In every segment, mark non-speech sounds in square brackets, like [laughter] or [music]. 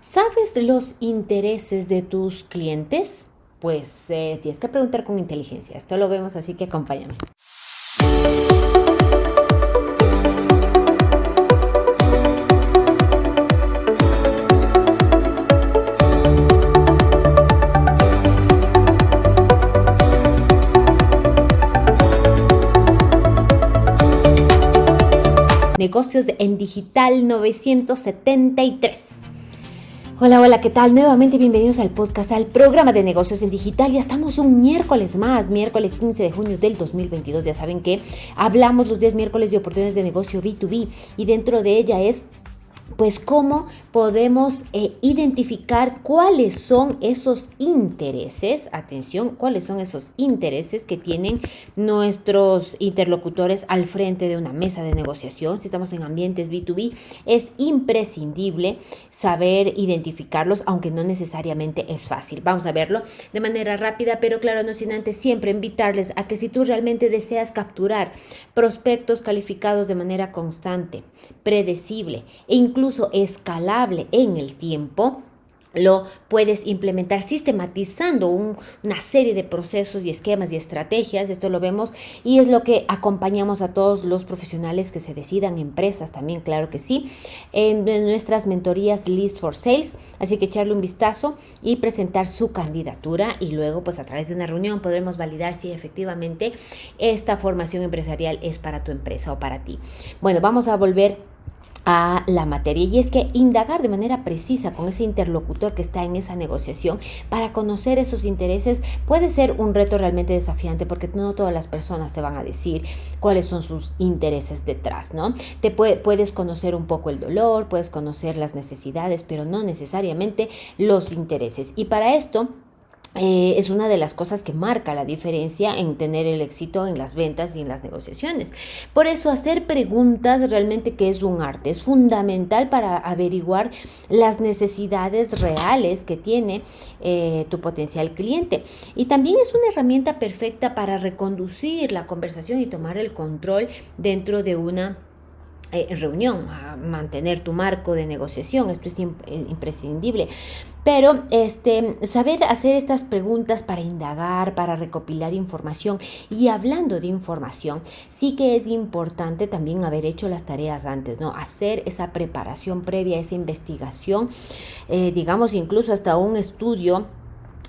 ¿Sabes los intereses de tus clientes? Pues eh, tienes que preguntar con inteligencia. Esto lo vemos, así que acompáñame. Negocios en Digital 973. Hola, hola, ¿qué tal? Nuevamente bienvenidos al podcast, al programa de negocios en digital. Ya estamos un miércoles más, miércoles 15 de junio del 2022. Ya saben que hablamos los 10 miércoles de oportunidades de negocio B2B y dentro de ella es pues cómo podemos eh, identificar cuáles son esos intereses, atención, cuáles son esos intereses que tienen nuestros interlocutores al frente de una mesa de negociación. Si estamos en ambientes B2B, es imprescindible saber identificarlos, aunque no necesariamente es fácil. Vamos a verlo de manera rápida, pero claro, no sin antes siempre invitarles a que si tú realmente deseas capturar prospectos calificados de manera constante, predecible e incluso escalable en el tiempo, lo puedes implementar sistematizando una serie de procesos y esquemas y estrategias. Esto lo vemos y es lo que acompañamos a todos los profesionales que se decidan, empresas también, claro que sí, en, nuestras mentorías List for Sales. Así que echarle un vistazo y presentar su candidatura y luego pues a través de una reunión podremos validar si efectivamente esta formación empresarial es para tu empresa o para ti. Bueno, vamos a volver a la materia y es que indagar de manera precisa con ese interlocutor que está en esa negociación para conocer esos intereses puede ser un reto realmente desafiante porque no todas las personas te van a decir cuáles son sus intereses detrás, ¿no? Te puedes conocer un poco el dolor, puedes conocer las necesidades, pero no necesariamente los intereses. Y para esto eh, es una de las cosas que marca la diferencia en tener el éxito en las ventas y en las negociaciones. Por eso hacer preguntas realmente que es un arte, es fundamental para averiguar las necesidades reales que tiene eh, tu potencial cliente. Y también es una herramienta perfecta para reconducir la conversación y tomar el control dentro de una eh, reunión, a mantener tu marco de negociación, esto es imprescindible. Pero este, saber hacer estas preguntas para indagar, para recopilar información y hablando de información, sí que es importante también haber hecho las tareas antes, ¿no? Hacer esa preparación previa, esa investigación, eh, digamos incluso hasta un estudio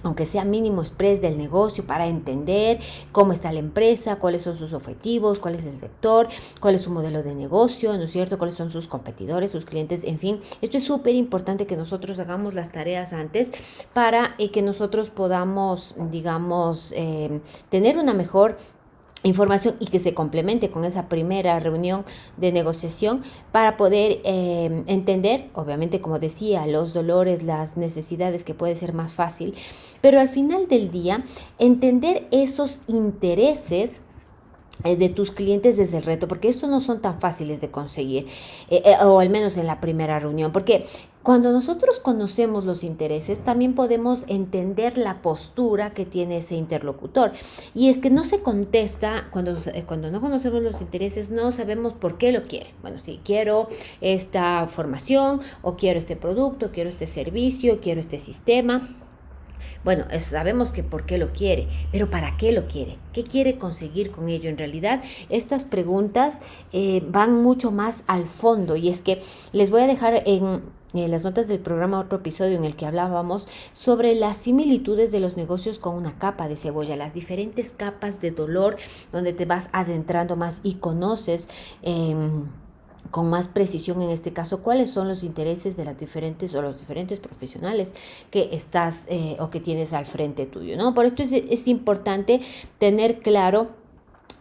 aunque sea mínimo express del negocio para entender cómo está la empresa, cuáles son sus objetivos, cuál es el sector, cuál es su modelo de negocio, ¿no es cierto? Cuáles son sus competidores, sus clientes, en fin. Esto es súper importante que nosotros hagamos las tareas antes para eh, que nosotros podamos, digamos, eh, tener una mejor información y que se complemente con esa primera reunión de negociación para poder eh, entender, obviamente como decía, los dolores, las necesidades que puede ser más fácil, pero al final del día entender esos intereses eh, de tus clientes desde el reto, porque estos no son tan fáciles de conseguir, eh, o al menos en la primera reunión, porque cuando nosotros conocemos los intereses, también podemos entender la postura que tiene ese interlocutor. Y es que no se contesta, cuando, eh, cuando no conocemos los intereses, no sabemos por qué lo quiere. Bueno, si quiero esta formación, o quiero este producto, quiero este servicio, quiero este sistema. Bueno, sabemos que por qué lo quiere, pero ¿para qué lo quiere? ¿Qué quiere conseguir con ello? En realidad, estas preguntas eh, van mucho más al fondo y es que les voy a dejar en en las notas del programa otro episodio en el que hablábamos sobre las similitudes de los negocios con una capa de cebolla, las diferentes capas de dolor donde te vas adentrando más y conoces. Em, con más precisión en este caso cuáles son los intereses de las diferentes o los diferentes profesionales que estás eh, o que tienes al frente tuyo, ¿no? Por esto es, es importante tener claro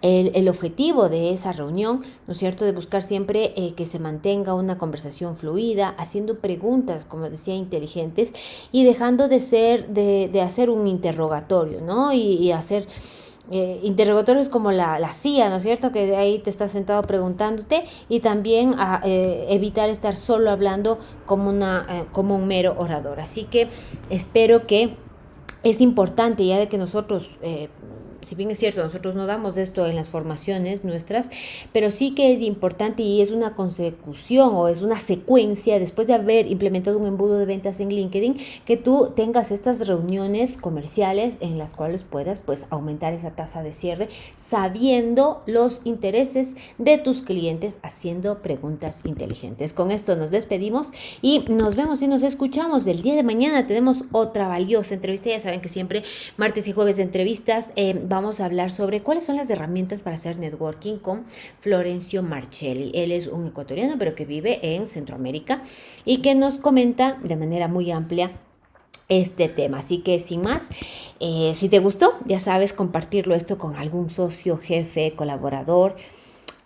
el, objetivo de esa reunión, ¿no es cierto?, de buscar siempre eh, que se mantenga una conversación fluida, haciendo preguntas, como decía, inteligentes y dejando de ser, de, hacer un interrogatorio, ¿no? Y, hacer eh, interrogatorios como la, la, CIA, ¿no es cierto?, que de ahí te estás sentado preguntándote y también a, eh, evitar estar solo hablando como, una, como un mero orador. Así que espero que es importante ya de que nosotros si bien es cierto, nosotros no damos esto en las formaciones nuestras, pero sí que es importante y es una consecución o es una secuencia después de haber implementado un embudo de ventas en LinkedIn, que tú tengas estas reuniones comerciales en las cuales puedas pues aumentar esa tasa de cierre sabiendo los intereses de tus clientes haciendo preguntas inteligentes. Con esto nos despedimos y nos vemos y nos escuchamos. El día de mañana tenemos otra valiosa entrevista. Ya saben que siempre martes y jueves de entrevistas eh, vamos a hablar sobre cuáles son las herramientas para hacer networking con Florencio Marcelli. Él es un ecuatoriano pero que vive en Centroamérica y que nos comenta de manera muy amplia este tema. Así que sin más, eh, si te gustó, ya sabes compartirlo esto con algún socio, jefe, colaborador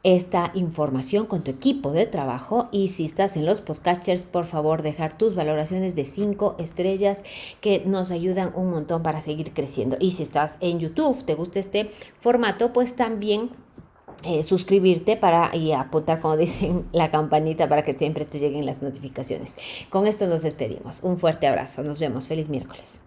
esta información con tu equipo de trabajo y si estás en los podcasters, por favor dejar tus valoraciones de 5 estrellas que nos ayudan un montón para seguir creciendo. Y si estás en YouTube, te gusta este formato, pues también eh, suscribirte para y apuntar, como [laughs] dicen, la campanita para que siempre te lleguen las notificaciones. Con esto nos despedimos. Un fuerte abrazo. Nos vemos. Feliz miércoles.